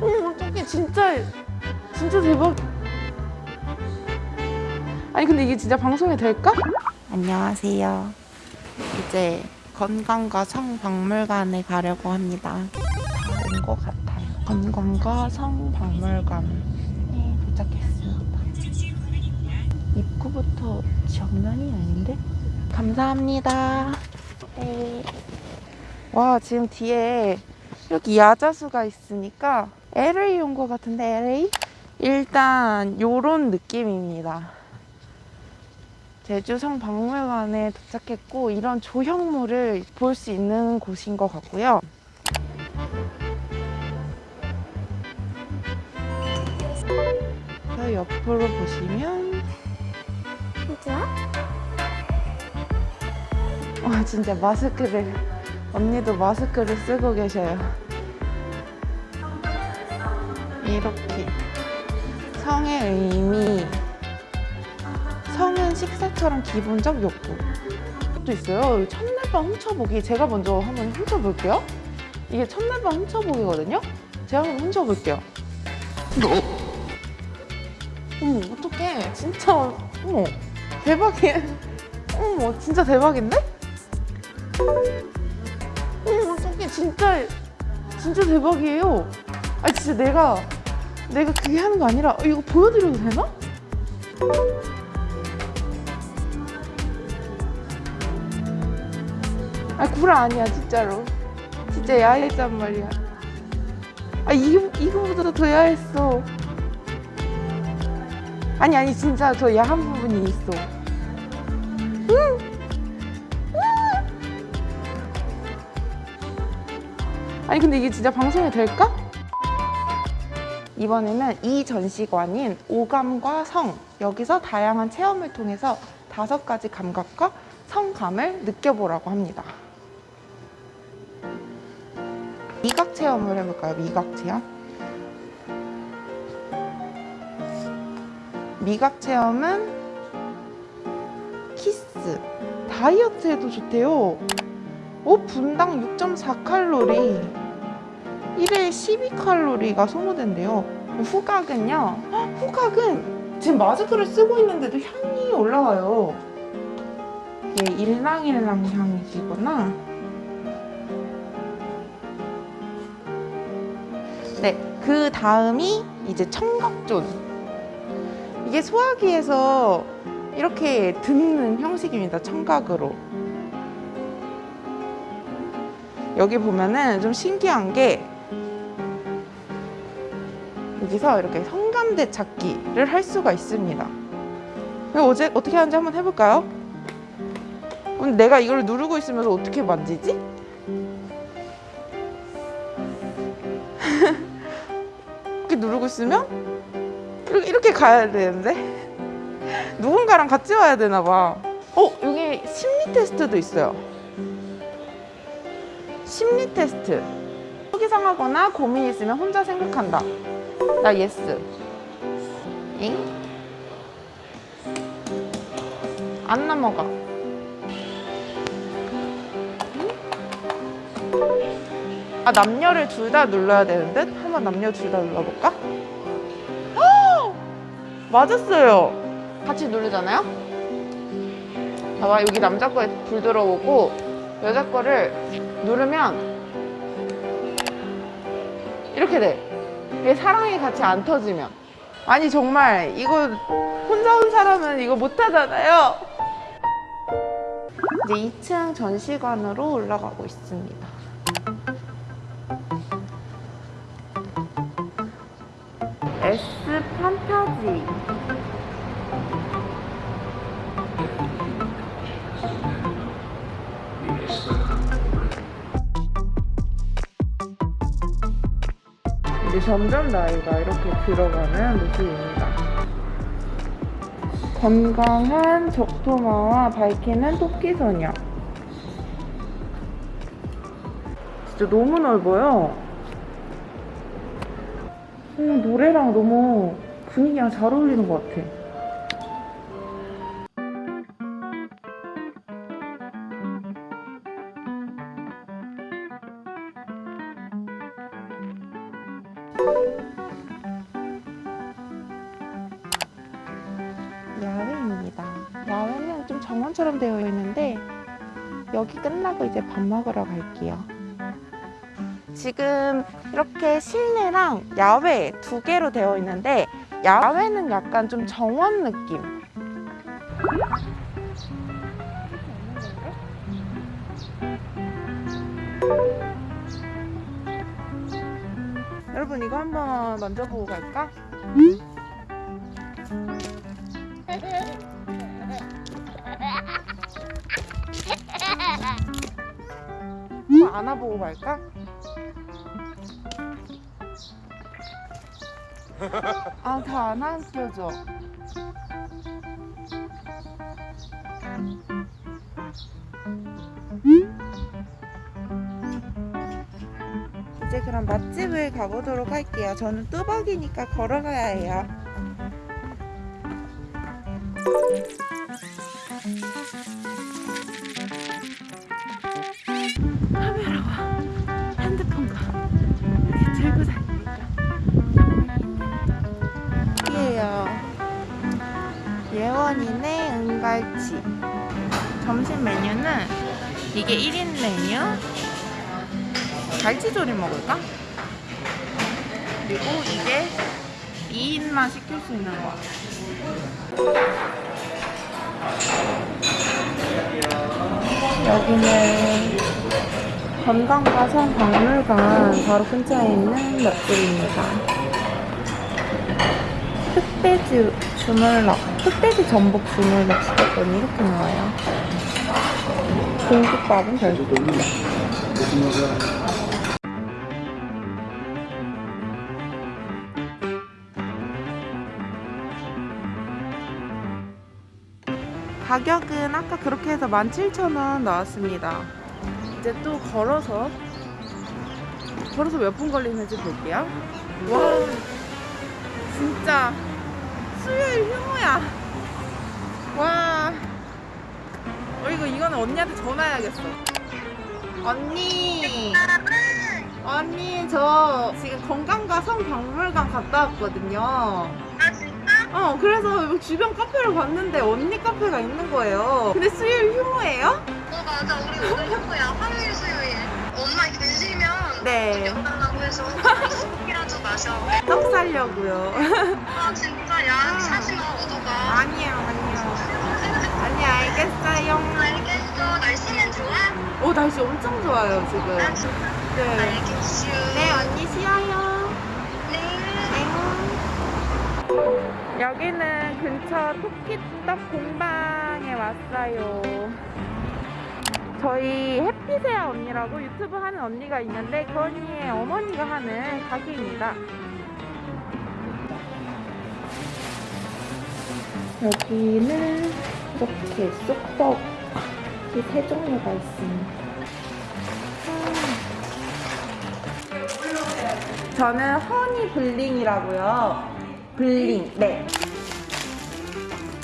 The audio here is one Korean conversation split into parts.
어머 어떡해. 진짜 진짜 대박. 아니 근데 이게 진짜 방송이 될까? 안녕하세요. 이제 건강과 성박물관에 가려고 합니다. 온 것 같아요. 건강과 성박물관에 도착했습니다. 입구부터 정면이 아닌데? 감사합니다. 네. 와 지금 뒤에 이렇게 야자수가 있으니까 LA 온 것 같은데 LA? 일단 요런 느낌입니다 제주 성 박물관에 도착했고 이런 조형물을 볼 수 있는 곳인 것 같고요 저 옆으로 보시면 좋아? 와 진짜 마스크를 언니도 마스크를 쓰고 계셔요 이렇게. 성의 의미. 성은 식사처럼 기본적 욕구. 또 있어요. 첫날밤 훔쳐보기. 제가 먼저 한번 훔쳐볼게요. 이게 첫날밤 훔쳐보기거든요. 제가 한번 훔쳐볼게요. 어머 어떡해. 진짜. 어머 대박이야 어머 진짜 대박인데? 어머 어떡해. 진짜 진짜 대박이에요. 아 진짜 내가 내가 그게 하는 거 아니라 어, 이거 보여드려도 되나? 아 구라 아니야 진짜로. 진짜 야했단 말이야. 아 이거, 이거보다 더 야했어. 아니 아니 진짜 더 야한 부분이 있어. 아니 근데 이게 진짜 방송이 될까? 이번에는 이 전시관인 오감과 성 여기서 다양한 체험을 통해서 다섯 가지 감각과 성감을 느껴보라고 합니다. 미각 체험을 해볼까요? 미각 체험? 미각 체험은 키스. 다이어트에도 좋대요. 오 분당 6.4칼로리 1회 12칼로리가 소모된대요. 후각은요 헉, 후각은 지금 마스크를 쓰고 있는데도 향이 올라와요. 이게 일랑일랑 향이시구나. 네그 다음이 이제 청각존. 이게 소화기에서 이렇게 듣는 형식입니다 청각으로. 여기 보면은 좀 신기한 게 여기서 이렇게 성감대 찾기를 할 수가 있습니다 어제 어떻게 하는지 한번 해볼까요? 그럼 내가 이걸 누르고 있으면서 어떻게 만지지? 이렇게 누르고 있으면 이렇게, 이렇게 가야 되는데 누군가랑 같이 와야 되나 봐 어? 여기 심리 테스트도 있어요 심리 테스트 속이 상하거나 고민 있으면 혼자 생각한다 나 yes 잉? 안 넘어가 아 남녀를 둘 다 눌러야 되는데 한번 남녀 둘 다 눌러볼까? 헉! 맞았어요 같이 누르잖아요 봐봐 여기 남자 거에 불 들어오고 여자 거를 누르면 이렇게 돼 사랑이 같이 안 터지면. 아니 정말 이거 혼자 온 사람은 이거 못하잖아요. 이제 2층 전시관으로 올라가고 있습니다. S 판타지 이제 점점 나이가 이렇게 들어가는 모습입니다. 건강한 적토마와 밝히는 토끼소녀. 진짜 너무 넓어요. 음, 노래랑 너무 분위기랑 잘 어울리는 것 같아. 야외입니다. 야외는 좀 정원처럼 되어 있는데 여기 끝나고 이제 밥 먹으러 갈게요. 지금 이렇게 실내랑 야외 두 개로 되어 있는데 야외는 약간 좀 정원 느낌. 여러분 이거 한번 만져보고 갈까? 한번 안아보고 갈까? 아, 다안 안겨져. 이제 그럼 맛집을 가보도록 할게요. 저는 뚜벅이니까 걸어가야 해요. 카메라와 핸드폰과 이렇게 들고 다니니까 여기에요 예원이네 은갈치 점심 메뉴는 이게 1인 메뉴 갈치조림 먹을까? 그리고 이게 2인만 시킬 수 있는 거 여기는 건강가성 박물관 바로 근처에 있는 맛집입니다. 흑돼지 주물럭, 흑돼지 전복 주물럭 시켰더니 이렇게 나와요. 공깃밥은 별도 가격은 아까 그렇게 해서 17,000원 나왔습니다. 이제 또 걸어서 걸어서 몇 분 걸리는지 볼게요. 와 진짜 수요일 휴무야. 와 어, 이거 이거는 언니한테 전화해야겠어. 언니 언니 저 지금 건강과 성박물관 갔다 왔거든요. 아? 어 그래서 주변 카페를 봤는데 언니 카페가 있는 거예요. 근데 수요일 휴무예요? 어 맞아 우리 오늘 휴무야 화요일 수요일 엄마 계시면 네. 연달라고 해서 술이라도 마셔 떡 사려고요. 아 진짜 야 사지 마 오도가 아니요 아니요. 아니 알겠어요. 알겠어 날씨는 좋아? 오 날씨 엄청 좋아요 지금. 아 네. 알겠슈 네 언니 쉬어요. 네. 네. 여기는 근처 토끼떡 공방에 왔어요. 저희 해피세아 언니라고 유튜브 하는 언니가 있는데 그 언니의 어머니가 하는 가게입니다. 여기는 이렇게 쑥떡이 세 종류가 있습니다. 저는 허니 블링이라고요. 블링, 네.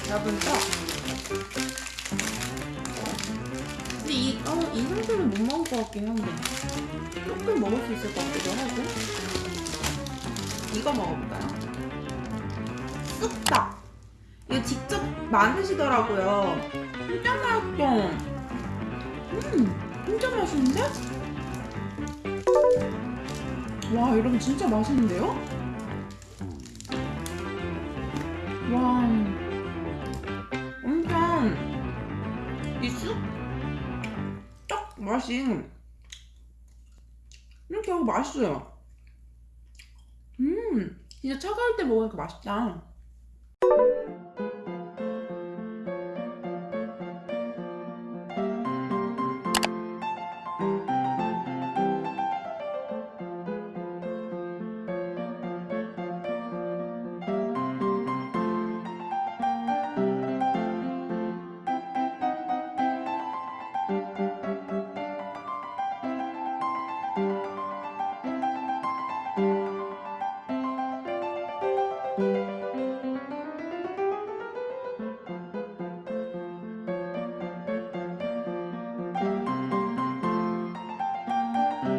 여분죠? 근데 이, 어, 이 상태는 못 먹을 것 같긴 한데. 조금 먹을 수 있을 것 같기도 하고. 이거 먹어볼까요? 쑥떡. 이거 직접 만드시더라고요. 맛있어. 음, 진짜 맛있는데? 와, 여러분 진짜 맛있는데요? 맛이 이렇게 하고 맛있어요. 음 진짜 차가울 때 먹으니까 맛있다.